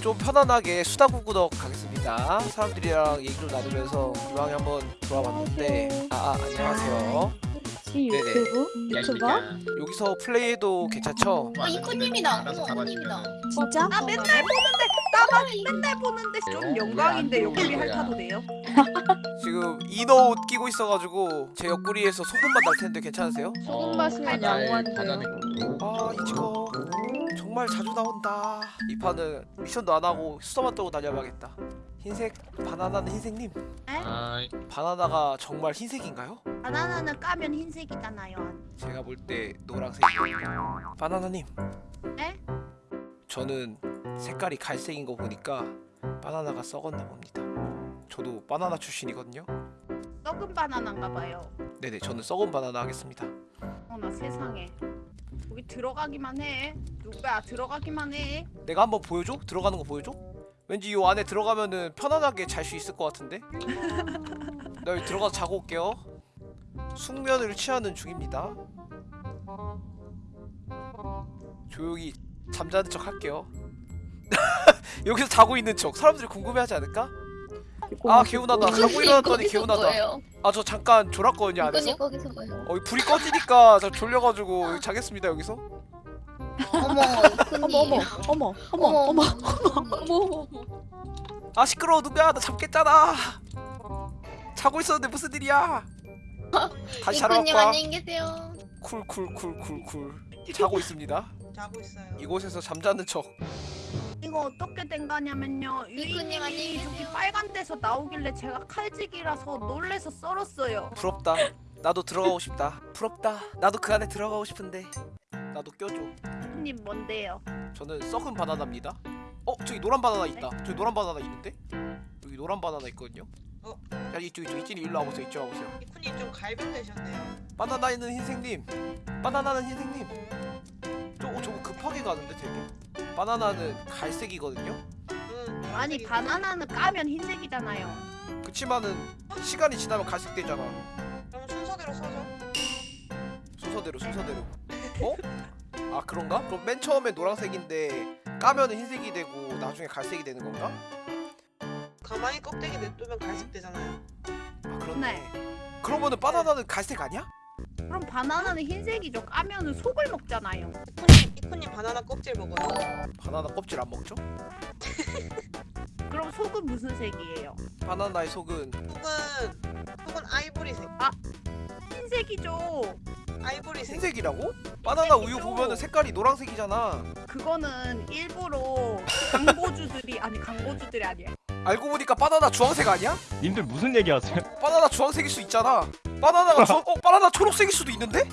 좀 편안하게 수다구구덕 가겠습니다. 사람들이랑 얘기 좀 나누면서 이왕에 한번 돌아봤는데 아, 아 안녕하세요. 유튜브? 유튜버? 여기서 플레이해도 괜찮죠? 어, 이코님이다. 잡아주세요. 언님이다. 진짜? 아 맨날 보는데 나만 맨날 보는데 좀? 영광인데 옆구리? 핥아도 돼요? 지금 이너 옷 끼고 있어가지고 제 옆구리에서 소금만 날 텐데 괜찮으세요? 소금 마시면 양호한데요. 아 이지거 정말 자주 나온다. 이 판은 미션도 안 하고 수다만 떨고 다녀봐야겠다. 흰색 바나나는 흰색님 아, 바나나가 정말 흰색인가요? 바나나는 까면 흰색이잖아요. 제가 볼 때 노란색이에요. 바나나님. 네? 저는 색깔이 갈색인 거 보니까 바나나가 썩었나 봅니다. 저도 바나나 출신이거든요. 썩은 바나나인가 봐요. 네네, 저는 썩은 바나나 하겠습니다. 어나 세상에. 여기 들어가기만 해. 누가 들어가기만 해. 내가 한번 보여줘? 들어가는 거 보여줘? 왠지 이 안에 들어가면은 편안하게 잘 수 있을 것 같은데? 나 여기 들어가서 자고 올게요. 숙면을 취하는 중입니다. 조용히 잠자는 척 할게요. 여기서 자고 있는 척. 사람들이 궁금해하지 않을까? 아 개운하다. 자고 일어났더니 개운하다. 아 저 잠깐 졸았거든요 안에서. 이코님 거기서 뭐예요? 어, 이 불이 꺼지니까 저 졸려가지고 자겠습니다 여기서. 어머. 어머 어머 어머 어머 어머 어머. 아 시끄러워 누구야 나 잠깼잖아. 자고 있었는데 무슨 일이야? 다시 자러 갈까? 쿨쿨쿨쿨쿨 자고 있습니다. 자고 있어요. 이곳에서 잠자는 척. 이거 어떻게 된 거냐면요. 유인님이 저기. 빨간 데서 나오길래 제가 칼직이라서 놀래서 썰었어요. 부럽다. 나도 들어가고 싶다. 부럽다. 나도 그 안에 들어가고 싶은데. 나도 껴줘. 님 뭔데요? 저는 썩은 바나나입니다. 어 저기 노란 바나나 있다. 저기 노란 바나나 있는데? 여기 노란 바나나 있거든요. 어? 야 이쪽 이쪽 이쪽이 일로 와보세요. 이쪽 와보세요. 이쿠님 좀 갈변되셨네요. 바나나는 흰색님. 바나나는 흰색님. 저 어, 저거 급하게 가는데 되게. 바나나는 갈색이거든요. 응. 아니 노란색이- 바나나는 까면 흰색이잖아요. 그치만은 시간이 지나면 갈색 되잖아. 그럼 순서대로 써줘. 순서대로 순서대로. 어? 아 그런가? 그럼 맨 처음에 노란색인데 까면은 흰색이 되고 나중에 갈색이 되는 건가? 가만히 껍데기 냅두면 갈색 되잖아요. 아 그렇네. 네. 그러면은 바나나는 갈색 아니야? 그럼 바나나는 흰색이죠. 까면은 속을 먹잖아요. 이쿠님, 이쿠님 바나나 껍질 먹어요. 바나나 껍질 안 먹죠? 그럼 속은 무슨 색이에요? 바나나의 속은 속은 속은 아이보리색. 흰색이죠. 아이보리색. 흰색이라고? 바나나 우유. 보면은 색깔이 노란색이잖아. 그거는 일부러 광고주들이 아니 광고주들이 아니야. 알고 보니까 바나나 주황색 아니야? 님들 무슨 얘기하세요? 바나나 주황색일 수 있잖아. 바나나가 주... 어 바나나 초록색일 수도 있는데?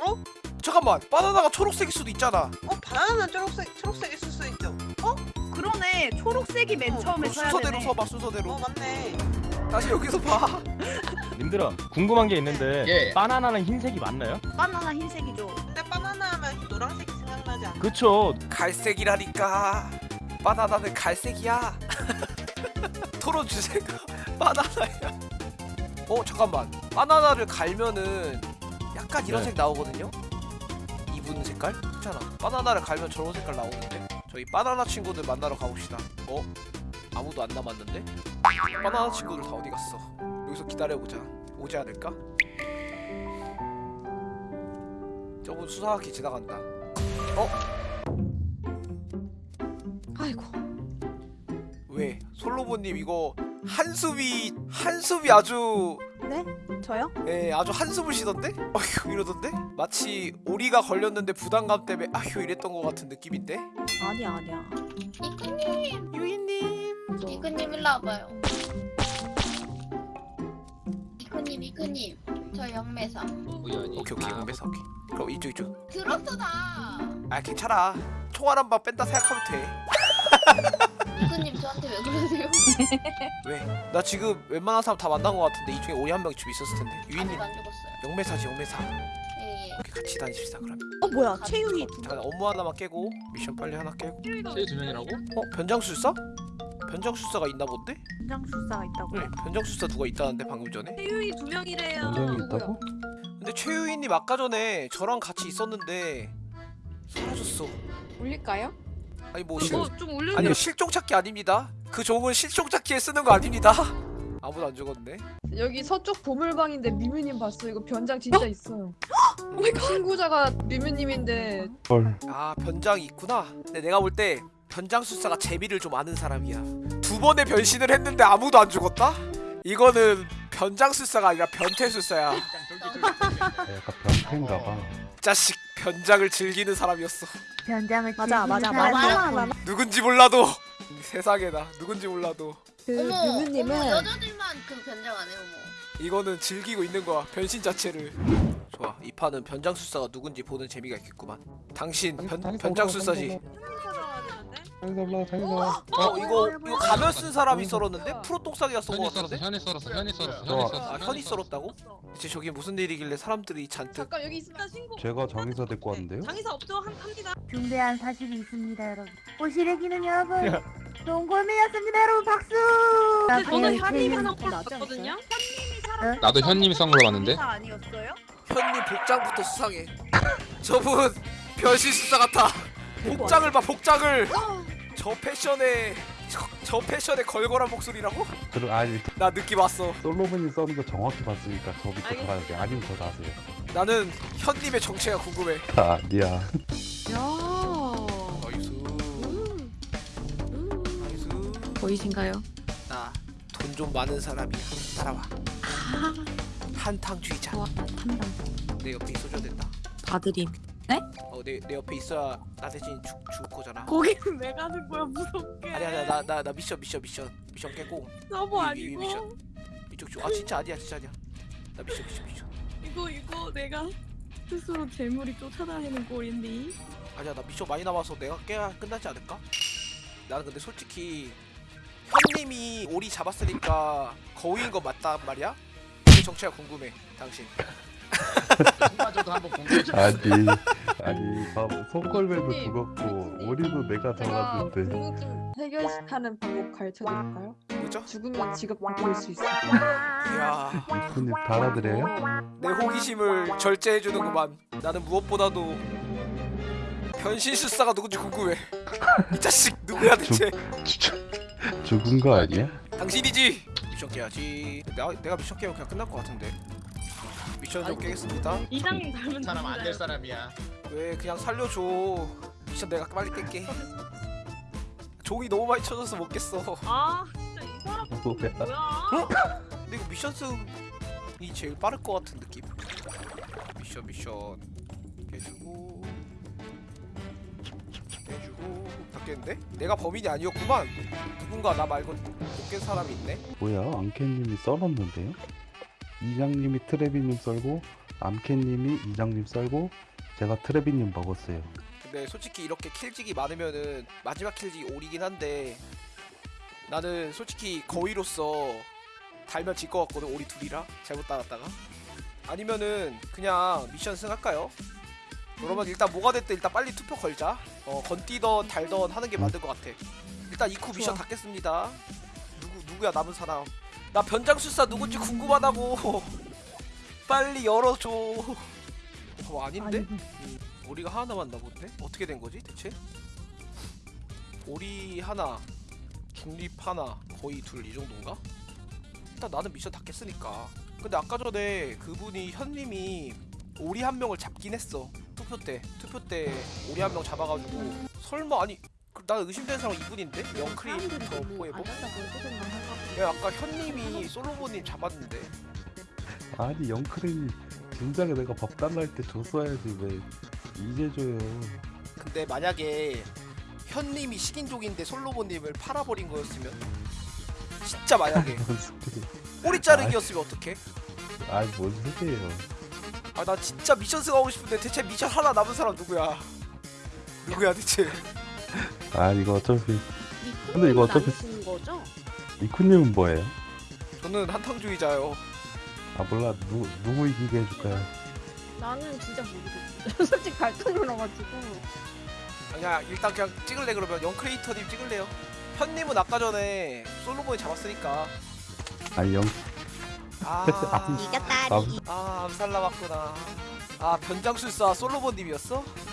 어? 잠깐만 바나나가 초록색일 수도 있잖아. 어 바나나는 초록색 초록색 있을 수 있죠. 그러네. 초록색이 맨 어, 처음에 그럼 써야 순서대로 되네. 서봐 순서대로. 어 맞네. 다시 여기서 봐. 님들아 궁금한 게 있는데 예. 바나나는 흰색이 맞나요? 바나나 흰색이죠. 근데 바나나 하면 노란색이 생각나지 않아? 그쵸 갈색이라니까. 바나나는 갈색이야. 토론 주제가 바나나야. 어 잠깐만. 바나나를 갈면은 약간 이런 네. 색 나오거든요. 이분 색깔? 괜찮아. 바나나를 갈면 저런 색깔 나오는데. 저희 바나나 친구들 만나러 가봅시다. 어? 아무도 안 남았는데? 바나나 친구들 다 어디 갔어? 여기서 기다려보자. 오지 않을까? 저분 수상하게 지나간다. 어? 아이고 왜? 솔로몬님 이거 한숨이 한숨이 아주 네? 저요? 예 아주 한숨을 쉬던데? 어휴 이러던데? 마치 오리가 걸렸는데 부담감 때문에 아휴 이랬던 것 같은 느낌인데? 아니야 아니야 이코님, 유인님 이코님 일로 와봐요. 이코님, 이코님. 저 영매사. 오케이 오케이 영배사 오케이 그럼 이쪽 이쪽 들었어 나. 아 괜찮아 총알 한 방 뺀다 생각하면 돼 이코님 저한테 왜 그러세요? 왜? 나 지금 웬만한 사람 다 만난 것 같은데 이 중에 오리 한 명이 집 있었을 텐데 아직 유인님 안 죽었어요. 영매사지 영매사 예, 예. 오케이 같이 다니십시다 그럼 어 뭐야 최유희 잠깐 업무 하나만 깨고 미션 빨리 하나 깨고 최두 명이라고? 어? 변장술사? 변장술사가 있나 본데? 현장술사가 있다고요? 네, 변장술사 누가 있다는데 방금 전에? 태유이 두 명이래요. 원장이 있다고? 근데 최유인님 아까 전에 저랑 같이 있었는데 사라졌어. 올릴까요? 아니 뭐 실, 올려. 아니요 실종 찾기 아닙니다. 그 종은 실종 찾기에 쓰는 거 아닙니다. 아무도 안 죽었네. 여기 서쪽 보물방인데 미뮤님 봤어. 이거 변장 진짜 있어요. 신고자가 미뮤님인데 아 변장이 있구나. 근데 내가 볼 때 변장 술사가 재미를 좀 아는 사람이야. 두 번의 변신을 했는데 아무도 안 죽었다? 이거는 변장 술사가 아니라 변태 술사야. 약간 변태인가봐. 자식 변장을 즐기는 사람이었어. 변장을 맞아 맞아 즐기는 맞아 사람. 맞아. 누군지 몰라도 세상에나 누군지 몰라도 그 유무님은 여자들만 그 변장 안 해요 뭐. 이거는 즐기고 있는 거야 변신 자체를. 좋아 이 판은 변장술사가 누군지 보는 재미가 있겠구만. 당신 변, 변장술사지. 자기가 올라, 자기가 올라. 어 이거 이거 가면 쓴 사람이 썰었는데 프로 똥싸기가 쓴거 현이 썰었어 같은데? 현이 썰었어 현이 썰었어. 현이 썰었어 아 현이 썰었다고? 대체 저기 무슨 일이길래 사람들이 잔뜩 잠깐 여기 있습니다 신고. 제가 장의사 데리고 왔는데요? 장의사 없죠? 한, 합니다. 중대한 사실이 있습니다, 여러분. 오시래기는 여러분. 동골매였습니다, 여러분. 박수. 나 저는 그냥 현님 그냥 하나 꼴 나지 봤거든요. 나도 현님이 썬 걸로 봤는데 사 아니었어요? 현님 복장부터 수상해. 저분 변신술사 같아. 복장을 봐 복장을. 저 패션에 저, 저 패션에 걸걸한 목소리라고? 그럼 아니 나 느낌 왔어. 솔로몬이 써는 거 정확히 봤으니까 저 밑에 가야 돼. 아니면 저 나세요. 나는 현님의 정체가 궁금해. 아니야. 야. 나이스. 나이스. 보이신가요? 나 돈 좀 많은 사람이야. 따라와. 한탕주의자. 좋아 탐당. 내 옆에 있어줘야 된다. 봐드림. 어내 내 옆에 있어야 나 대신 죽 죽을 거잖아. 거기는 왜 가는 거야 무섭게. 아니 아니야 나나 나 미션 미션 미션 미션 깨고 서버 위, 위, 위, 미션. 이쪽 쪽. 아 진짜 아니야 진짜 아니야. 나 미션 미션 미션. 이거 이거 내가 스스로 재물이 쫓아다니는 꼴인데. 아니야 나 미션 많이 남아서 내가 깨야 끝나지 않을까? 나는 근데 솔직히 현님이 오리 잡았으니까 거위인 거 맞단 말이야? 그 정체가 궁금해 당신 마저도 한번 공개해 줘 아니 아니 봐 손걸매도 미쿠님, 죽었고. 오리도 내가 제가 잡았는데 궁금증 해결하는 방법 가르쳐 드릴까요? 뭐죠? 죽으면 직업 바꿀 수 있어. 이야 손님 달아드려요? 내 호기심을 절제해주는구만 나는 무엇보다도 변신술사가 누군지 궁금해 이 자식 누구야 대체 죽은 거 아니야? 당신이지 미션 깨야지 내가, 내가 미션 깨면 그냥 끝날 것 같은데 미션 좀 깨겠습니다. 이장님 닮은 사람 안 될 사람이야. 왜 그냥 살려줘. 미션 내가 빨리 깰게. 종이 너무 많이 쳐져서 못 깼어. 아 진짜 이 사람 뭐야? 뭐야? 근데 이거 미션 승이 제일 빠를 것 같은 느낌. 미션 미션. 깨주고. 깨주고. 다 깼는데? 내가 범인이 아니었구만. 누군가 나 말고 못 깬 사람이 있네. 뭐야? 암캐님이 썰었는데요? 이장님이 트레비님 썰고 암캐님이 이장님 썰고 제가 트레비님 먹었어요. 근데 솔직히 이렇게 킬직이 많으면은 마지막 킬직이 오리긴 한데 나는 솔직히 거위로서 달면 질 것 같거든 오리 둘이라? 잘못 따랐다가? 아니면은 그냥 미션 승할까요? 그러면 일단 뭐가 됐든 일단 빨리 투표 걸자. 어 건띠던 달던 하는 게 맞는 것 같아. 일단 이쿠 미션. 닫겠습니다. 누구 누구야 남은 사람 나 변장술사 누군지 궁금하다고 빨리 열어줘 어 아닌데? 음, 오리가 하나 남았나 본데? 어떻게 된 거지 대체? 오리 하나, 중립 하나, 거의 둘 이 정도인가? 일단 나는 미션 다 깼으니까. 근데 아까 전에 그분이 현님이 오리 한 명을 잡긴 했어. 투표 때 투표 때 오리 한 명 잡아가지고 설마 아니 그- 나 의심되는 사람 이분인데 영크리 더 포에버? 야 아까 현님이 솔로몬님 잡았는데 아니 영크레이 진작에 내가 밥 달라 할 때 줬어야지 왜 이제 줘요. 근데 만약에 현님이 식인종인데 솔로몬님을 팔아버린 거였으면 진짜 만약에? 꼬리 자르기였으면 어떡해? 아이 뭔 소리예요? 아 나 진짜 미션 승하고 싶은데 대체 미션 하나 남은 사람 누구야? 누구야 대체? 아 이거 어차피 근데 이거 어차피 쓰는 거죠? 이쿠님은 뭐예요? 저는 한탕주의자요. 아 몰라 누 누구 이기게 해줄까요? 나는 진짜 모르겠어. 솔직히 갈등 놀아가지고. 아니야 일단 그냥 찍을래 그러면 영크리에이터님 찍을래요. 현님은 아까 전에 솔로몬이 잡았으니까 아니 영 아, 이겼다. 아, 아 암살 남았구나. 아 변장술사 솔로몬님이었어? 끝.